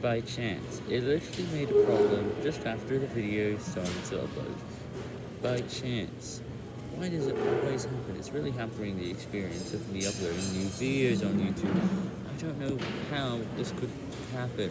by chance. It literally made a problem just after the video started to upload. By chance. Why does it always happen? It's really hampering the experience of me uploading new videos on YouTube. I don't know how this could happen.